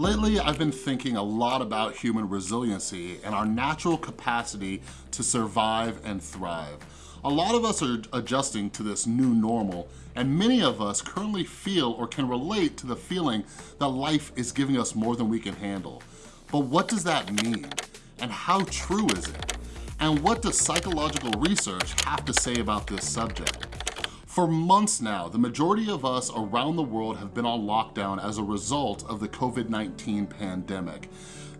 Lately, I've been thinking a lot about human resiliency and our natural capacity to survive and thrive. A lot of us are adjusting to this new normal, and many of us currently feel or can relate to the feeling that life is giving us more than we can handle. But what does that mean? And how true is it? And what does psychological research have to say about this subject? For months now, the majority of us around the world have been on lockdown as a result of the COVID-19 pandemic.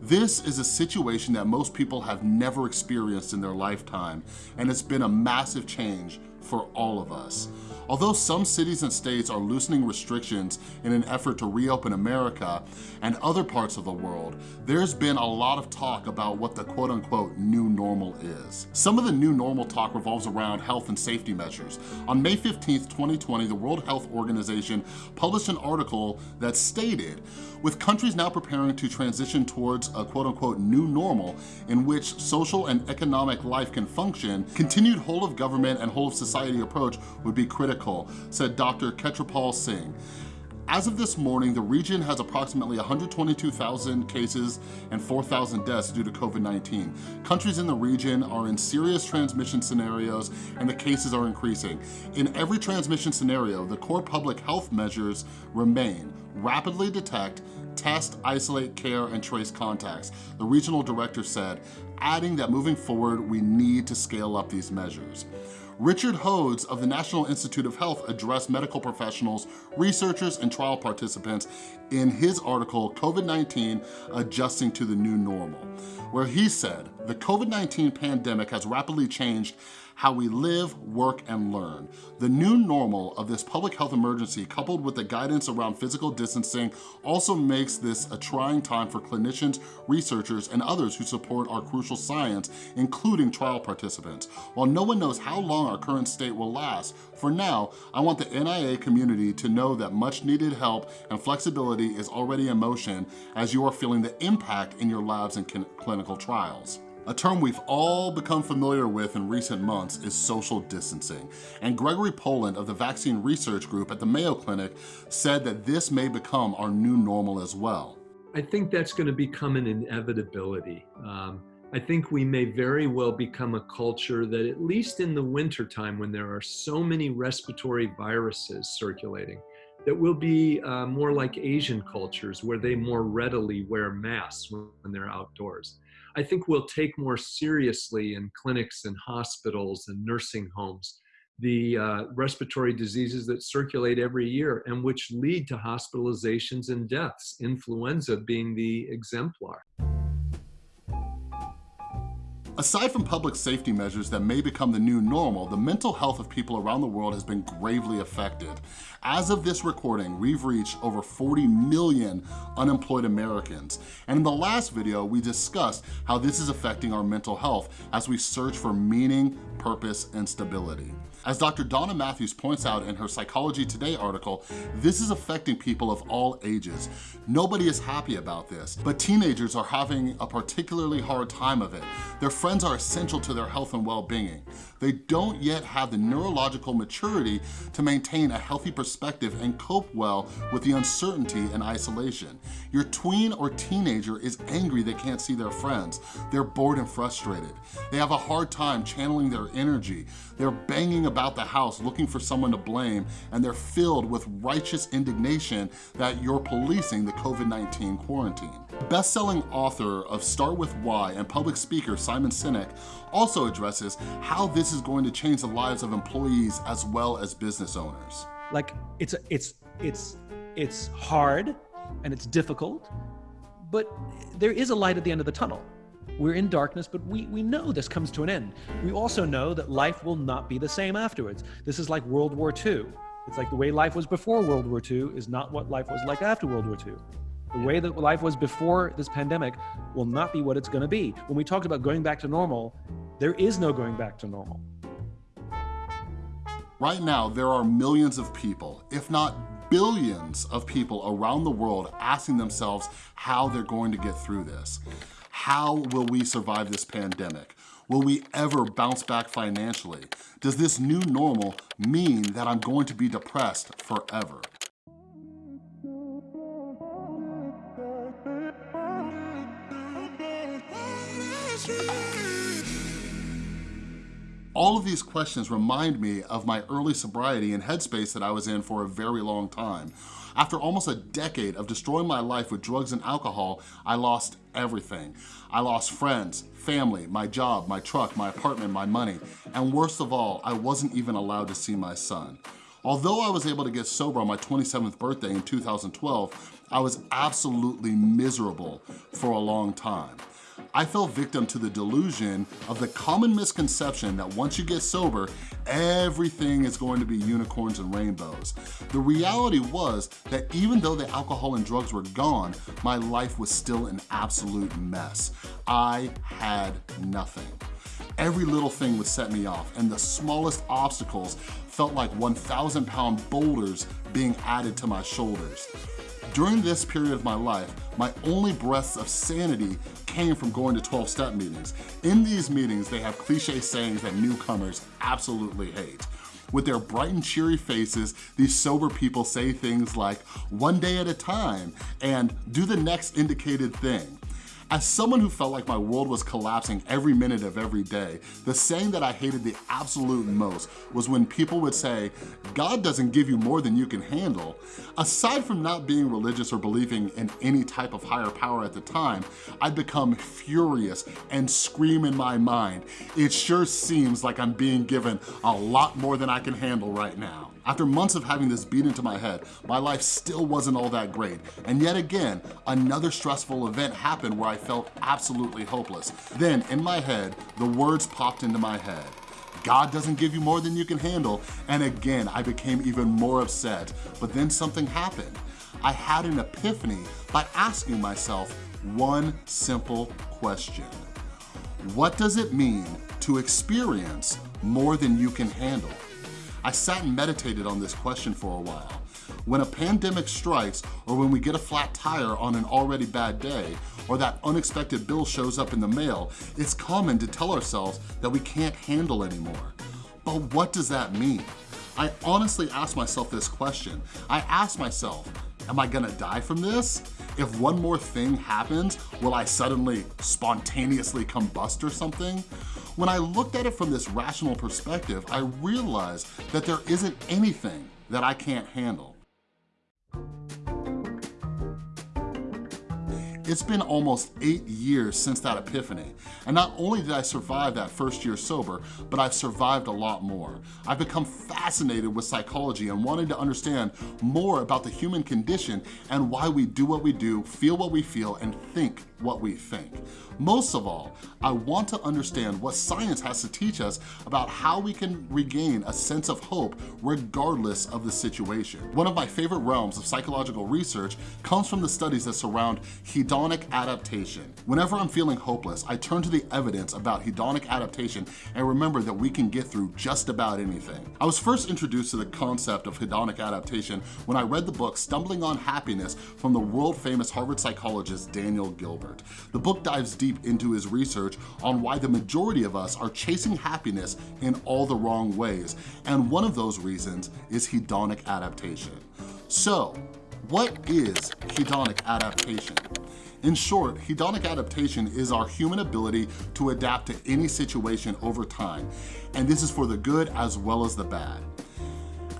This is a situation that most people have never experienced in their lifetime, and it's been a massive change for all of us. Although some cities and states are loosening restrictions in an effort to reopen America and other parts of the world, there's been a lot of talk about what the quote unquote new normal is. Some of the new normal talk revolves around health and safety measures. On May 15th, 2020, the World Health Organization published an article that stated, with countries now preparing to transition towards a quote unquote new normal in which social and economic life can function, continued whole of government and whole of society approach would be critical said Dr. Khetrapal Singh. As of this morning, the region has approximately 122,000 cases and 4,000 deaths due to COVID-19. Countries in the region are in serious transmission scenarios and the cases are increasing. In every transmission scenario, the core public health measures remain. Rapidly detect, test, isolate, care, and trace contacts, the regional director said, adding that moving forward, we need to scale up these measures. Richard Hodes of the National Institute of Health addressed medical professionals, researchers, and trial participants in his article, COVID-19 Adjusting to the New Normal, where he said, the COVID-19 pandemic has rapidly changed how we live, work, and learn. The new normal of this public health emergency, coupled with the guidance around physical distancing, also makes this a trying time for clinicians, researchers, and others who support our crucial science, including trial participants. While no one knows how long our current state will last, for now, I want the NIA community to know that much needed help and flexibility is already in motion as you are feeling the impact in your labs and clinical trials. A term we've all become familiar with in recent months is social distancing. And Gregory Poland of the Vaccine Research Group at the Mayo Clinic said that this may become our new normal as well. I think that's gonna become an inevitability. Um, I think we may very well become a culture that at least in the wintertime when there are so many respiratory viruses circulating, that will be uh, more like Asian cultures where they more readily wear masks when they're outdoors. I think we'll take more seriously in clinics and hospitals and nursing homes the uh, respiratory diseases that circulate every year and which lead to hospitalizations and deaths, influenza being the exemplar. Aside from public safety measures that may become the new normal, the mental health of people around the world has been gravely affected. As of this recording, we've reached over 40 million unemployed Americans. And in the last video, we discussed how this is affecting our mental health as we search for meaning, purpose, and stability. As Dr. Donna Matthews points out in her Psychology Today article, this is affecting people of all ages. Nobody is happy about this, but teenagers are having a particularly hard time of it. Their friends are essential to their health and well-being. They don't yet have the neurological maturity to maintain a healthy perspective and cope well with the uncertainty and isolation. Your tween or teenager is angry they can't see their friends. They're bored and frustrated. They have a hard time channeling their energy. They're banging about the house looking for someone to blame, and they're filled with righteous indignation that you're policing the COVID-19 quarantine. Best-selling author of Start With Why and public speaker Simon Sinek also addresses how this is going to change the lives of employees as well as business owners. Like it's it's it's it's hard and it's difficult, but there is a light at the end of the tunnel. We're in darkness, but we, we know this comes to an end. We also know that life will not be the same afterwards. This is like World War II. It's like the way life was before World War II is not what life was like after World War II. The way that life was before this pandemic will not be what it's going to be. When we talked about going back to normal, there is no going back to normal. Right now, there are millions of people, if not billions of people around the world asking themselves how they're going to get through this. How will we survive this pandemic? Will we ever bounce back financially? Does this new normal mean that I'm going to be depressed forever? All of these questions remind me of my early sobriety and headspace that I was in for a very long time, after almost a decade of destroying my life with drugs and alcohol, I lost everything. I lost friends, family, my job, my truck, my apartment, my money, and worst of all, I wasn't even allowed to see my son. Although I was able to get sober on my 27th birthday in 2012, I was absolutely miserable for a long time. I fell victim to the delusion of the common misconception that once you get sober, everything is going to be unicorns and rainbows. The reality was that even though the alcohol and drugs were gone, my life was still an absolute mess. I had nothing. Every little thing would set me off and the smallest obstacles felt like 1,000 pound boulders being added to my shoulders. During this period of my life, my only breaths of sanity came from going to 12-step meetings. In these meetings, they have cliche sayings that newcomers absolutely hate. With their bright and cheery faces, these sober people say things like, one day at a time, and do the next indicated thing. As someone who felt like my world was collapsing every minute of every day, the saying that I hated the absolute most was when people would say, God doesn't give you more than you can handle. Aside from not being religious or believing in any type of higher power at the time, I'd become furious and scream in my mind, it sure seems like I'm being given a lot more than I can handle right now. After months of having this beat into my head, my life still wasn't all that great. And yet again, another stressful event happened where I felt absolutely hopeless. Then, in my head, the words popped into my head. God doesn't give you more than you can handle. And again, I became even more upset. But then something happened. I had an epiphany by asking myself one simple question. What does it mean to experience more than you can handle? I sat and meditated on this question for a while. When a pandemic strikes, or when we get a flat tire on an already bad day, or that unexpected bill shows up in the mail, it's common to tell ourselves that we can't handle anymore. But what does that mean? I honestly asked myself this question. I asked myself, am I gonna die from this? If one more thing happens, will I suddenly spontaneously combust or something? When I looked at it from this rational perspective, I realized that there isn't anything that I can't handle. It's been almost eight years since that epiphany. And not only did I survive that first year sober, but I've survived a lot more. I've become fascinated with psychology and wanted to understand more about the human condition and why we do what we do, feel what we feel, and think what we think. Most of all, I want to understand what science has to teach us about how we can regain a sense of hope regardless of the situation. One of my favorite realms of psychological research comes from the studies that surround hedonic adaptation. Whenever I'm feeling hopeless, I turn to the evidence about hedonic adaptation and remember that we can get through just about anything. I was first introduced to the concept of hedonic adaptation when I read the book Stumbling on Happiness from the world famous Harvard psychologist Daniel Gilbert. The book dives deep into his research on why the majority of us are chasing happiness in all the wrong ways, and one of those reasons is hedonic adaptation. So, what is hedonic adaptation? In short, hedonic adaptation is our human ability to adapt to any situation over time, and this is for the good as well as the bad.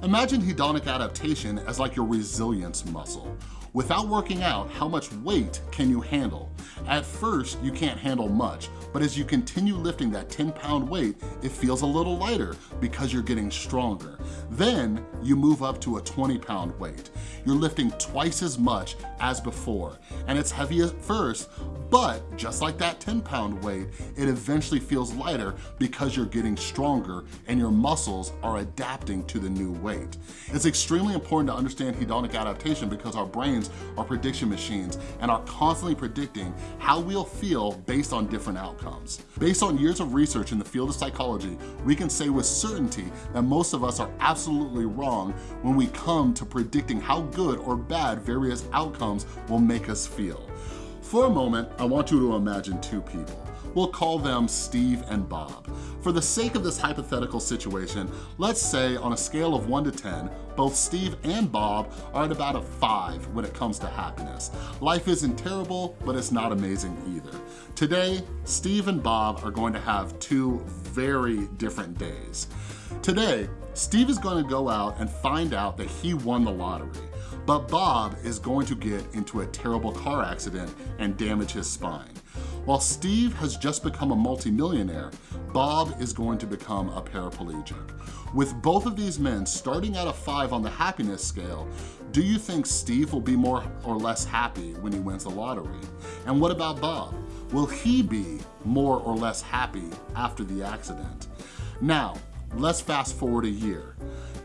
Imagine hedonic adaptation as like your resilience muscle. Without working out, how much weight can you handle? At first, you can't handle much, but as you continue lifting that 10 pound weight, it feels a little lighter because you're getting stronger. Then you move up to a 20 pound weight. You're lifting twice as much as before, and it's heavy at first, but just like that 10 pound weight, it eventually feels lighter because you're getting stronger and your muscles are adapting to the new weight. It's extremely important to understand hedonic adaptation because our brains are prediction machines and are constantly predicting how we'll feel based on different outcomes. Based on years of research in the field of psychology, we can say with certainty that most of us are absolutely wrong when we come to predicting how good or bad various outcomes will make us feel. For a moment, I want you to imagine two people. We'll call them Steve and Bob. For the sake of this hypothetical situation, let's say on a scale of one to 10, both Steve and Bob are at about a five when it comes to happiness. Life isn't terrible, but it's not amazing either. Today, Steve and Bob are going to have two very different days. Today, Steve is gonna go out and find out that he won the lottery. But Bob is going to get into a terrible car accident and damage his spine. While Steve has just become a multimillionaire, Bob is going to become a paraplegic. With both of these men starting at a five on the happiness scale, do you think Steve will be more or less happy when he wins the lottery? And what about Bob? Will he be more or less happy after the accident? Now, let's fast forward a year.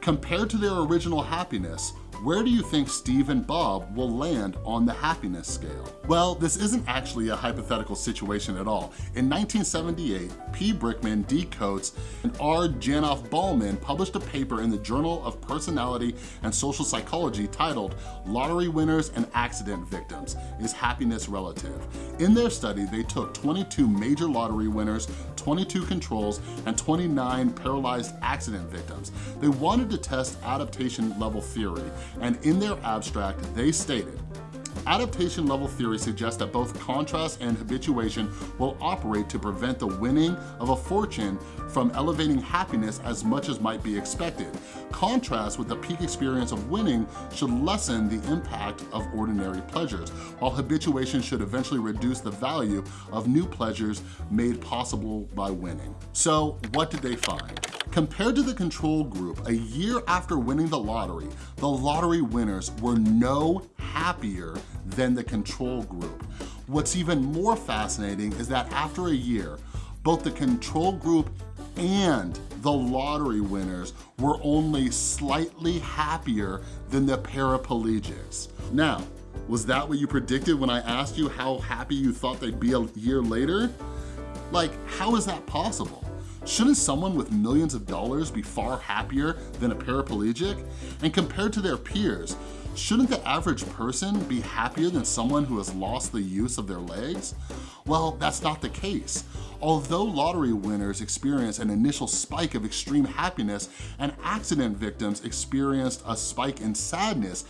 Compared to their original happiness, where do you think Steve and Bob will land on the happiness scale? Well, this isn't actually a hypothetical situation at all. In 1978, P. Brickman, D. Coates, and R. Janoff Bulman published a paper in the Journal of Personality and Social Psychology titled Lottery Winners and Accident Victims, Is Happiness Relative? In their study, they took 22 major lottery winners, 22 controls, and 29 paralyzed accident victims. They wanted to test adaptation level theory and in their abstract, they stated, Adaptation level theory suggests that both contrast and habituation will operate to prevent the winning of a fortune from elevating happiness as much as might be expected. Contrast with the peak experience of winning should lessen the impact of ordinary pleasures, while habituation should eventually reduce the value of new pleasures made possible by winning. So what did they find? Compared to the control group, a year after winning the lottery, the lottery winners were no happier than the control group. What's even more fascinating is that after a year, both the control group and the lottery winners were only slightly happier than the paraplegics. Now, was that what you predicted when I asked you how happy you thought they'd be a year later? Like, how is that possible? Shouldn't someone with millions of dollars be far happier than a paraplegic? And compared to their peers, shouldn't the average person be happier than someone who has lost the use of their legs? Well, that's not the case. Although lottery winners experience an initial spike of extreme happiness and accident victims experienced a spike in sadness,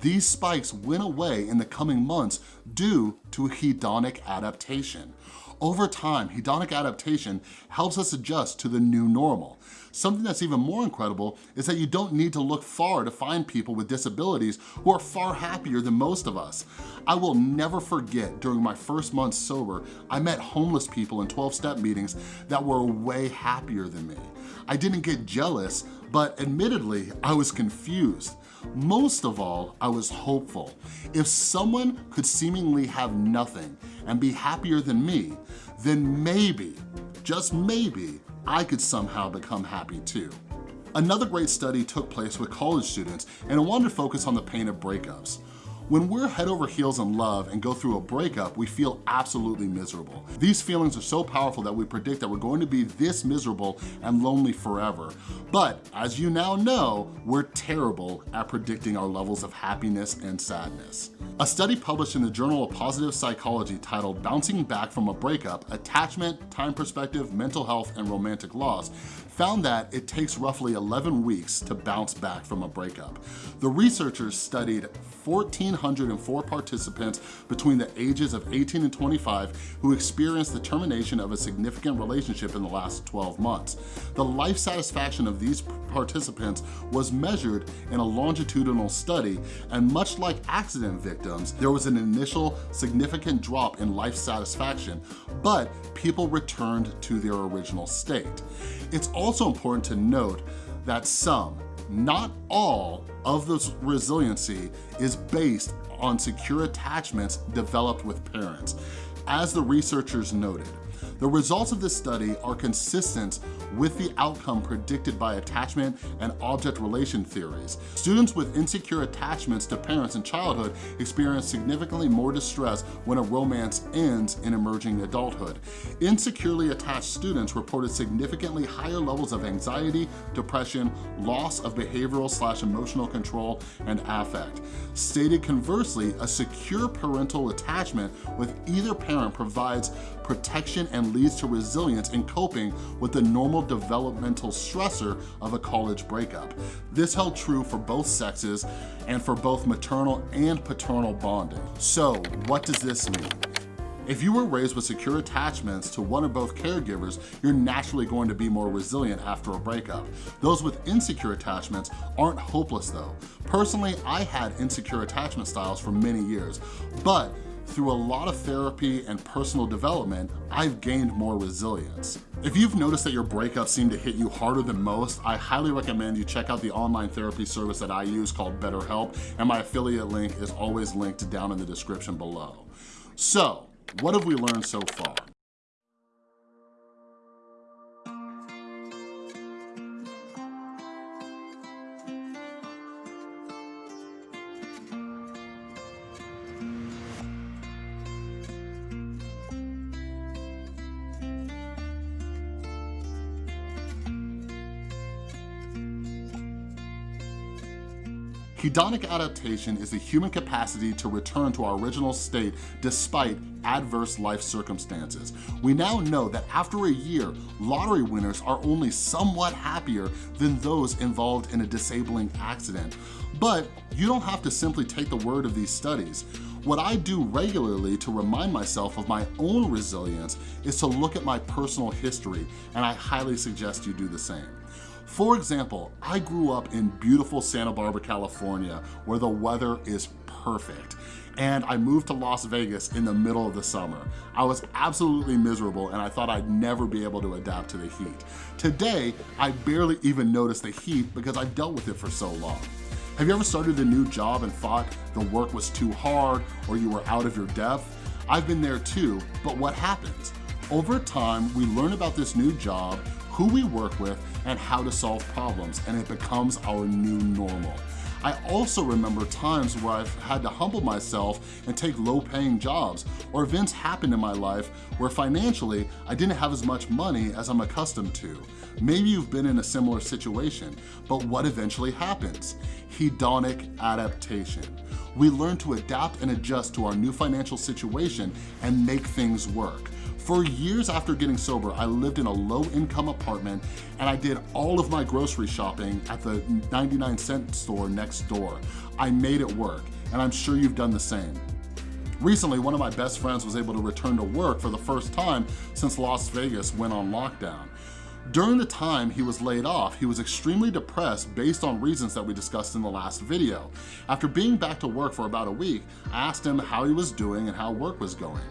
these spikes went away in the coming months due to hedonic adaptation. Over time, hedonic adaptation helps us adjust to the new normal. Something that's even more incredible is that you don't need to look far to find people with disabilities who are far happier than most of us. I will never forget during my first month sober, I met homeless people in 12-step meetings that were way happier than me. I didn't get jealous, but admittedly, I was confused. Most of all, I was hopeful. If someone could seemingly have nothing and be happier than me, then maybe, just maybe, I could somehow become happy too. Another great study took place with college students and it wanted to focus on the pain of breakups. When we're head over heels in love and go through a breakup, we feel absolutely miserable. These feelings are so powerful that we predict that we're going to be this miserable and lonely forever. But as you now know, we're terrible at predicting our levels of happiness and sadness. A study published in the Journal of Positive Psychology titled Bouncing Back from a Breakup, Attachment, Time Perspective, Mental Health, and Romantic Loss found that it takes roughly 11 weeks to bounce back from a breakup. The researchers studied 1,404 participants between the ages of 18 and 25 who experienced the termination of a significant relationship in the last 12 months. The life satisfaction of these participants was measured in a longitudinal study, and much like accident victims, there was an initial significant drop in life satisfaction, but people returned to their original state. It's also important to note that some, not all, of this resiliency is based on secure attachments developed with parents. As the researchers noted, the results of this study are consistent with the outcome predicted by attachment and object relation theories. Students with insecure attachments to parents in childhood experience significantly more distress when a romance ends in emerging adulthood. Insecurely attached students reported significantly higher levels of anxiety, depression, loss of behavioral slash emotional control, and affect. Stated conversely, a secure parental attachment with either parent provides protection and leads to resilience in coping with the normal developmental stressor of a college breakup. This held true for both sexes and for both maternal and paternal bonding. So what does this mean? If you were raised with secure attachments to one or both caregivers, you're naturally going to be more resilient after a breakup. Those with insecure attachments aren't hopeless though. Personally, I had insecure attachment styles for many years, but through a lot of therapy and personal development, I've gained more resilience. If you've noticed that your breakups seem to hit you harder than most, I highly recommend you check out the online therapy service that I use called BetterHelp, and my affiliate link is always linked down in the description below. So, what have we learned so far? Hedonic adaptation is the human capacity to return to our original state despite adverse life circumstances. We now know that after a year, lottery winners are only somewhat happier than those involved in a disabling accident. But you don't have to simply take the word of these studies. What I do regularly to remind myself of my own resilience is to look at my personal history, and I highly suggest you do the same. For example, I grew up in beautiful Santa Barbara, California, where the weather is perfect. And I moved to Las Vegas in the middle of the summer. I was absolutely miserable and I thought I'd never be able to adapt to the heat. Today, I barely even notice the heat because I've dealt with it for so long. Have you ever started a new job and thought the work was too hard or you were out of your depth? I've been there too, but what happens? Over time, we learn about this new job, who we work with, and how to solve problems, and it becomes our new normal. I also remember times where I've had to humble myself and take low-paying jobs, or events happened in my life where financially I didn't have as much money as I'm accustomed to. Maybe you've been in a similar situation, but what eventually happens? Hedonic adaptation. We learn to adapt and adjust to our new financial situation and make things work. For years after getting sober, I lived in a low income apartment and I did all of my grocery shopping at the 99 cent store next door. I made it work and I'm sure you've done the same. Recently, one of my best friends was able to return to work for the first time since Las Vegas went on lockdown. During the time he was laid off, he was extremely depressed based on reasons that we discussed in the last video. After being back to work for about a week, I asked him how he was doing and how work was going.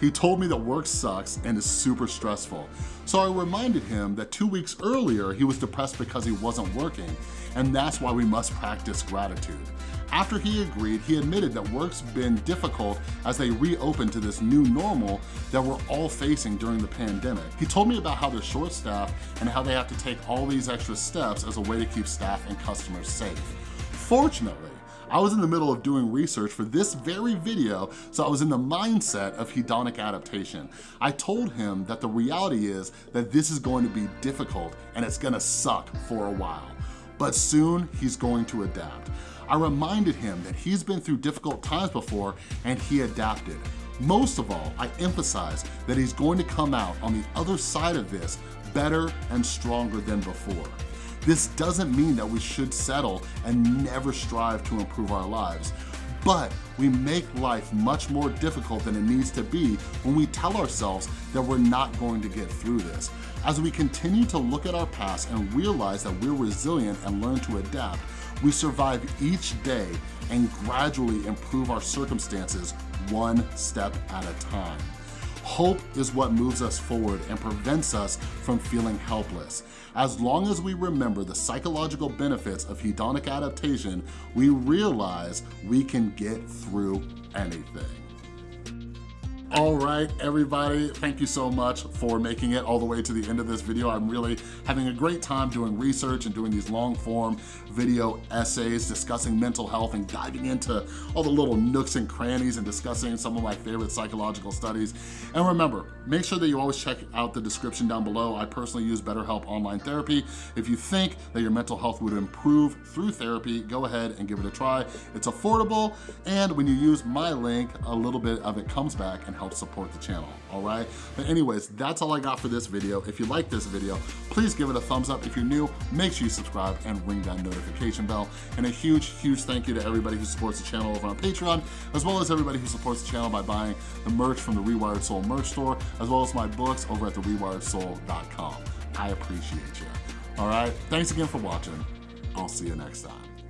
He told me that work sucks and is super stressful. So I reminded him that two weeks earlier, he was depressed because he wasn't working, and that's why we must practice gratitude. After he agreed, he admitted that work's been difficult as they reopened to this new normal that we're all facing during the pandemic. He told me about how they're short-staffed and how they have to take all these extra steps as a way to keep staff and customers safe. Fortunately, I was in the middle of doing research for this very video, so I was in the mindset of hedonic adaptation. I told him that the reality is that this is going to be difficult and it's gonna suck for a while. But soon, he's going to adapt. I reminded him that he's been through difficult times before and he adapted. Most of all, I emphasize that he's going to come out on the other side of this better and stronger than before. This doesn't mean that we should settle and never strive to improve our lives, but we make life much more difficult than it needs to be when we tell ourselves that we're not going to get through this. As we continue to look at our past and realize that we're resilient and learn to adapt, we survive each day and gradually improve our circumstances one step at a time. Hope is what moves us forward and prevents us from feeling helpless. As long as we remember the psychological benefits of hedonic adaptation, we realize we can get through anything. All right, everybody, thank you so much for making it all the way to the end of this video. I'm really having a great time doing research and doing these long form video essays discussing mental health and diving into all the little nooks and crannies and discussing some of my favorite psychological studies. And remember, make sure that you always check out the description down below. I personally use BetterHelp Online Therapy. If you think that your mental health would improve through therapy, go ahead and give it a try. It's affordable, and when you use my link, a little bit of it comes back and help support the channel, all right? But anyways, that's all I got for this video. If you like this video, please give it a thumbs up. If you're new, make sure you subscribe and ring that notification bell. And a huge, huge thank you to everybody who supports the channel over on Patreon, as well as everybody who supports the channel by buying the merch from the Rewired Soul merch store, as well as my books over at therewiredsoul.com. I appreciate you. All right, thanks again for watching. I'll see you next time.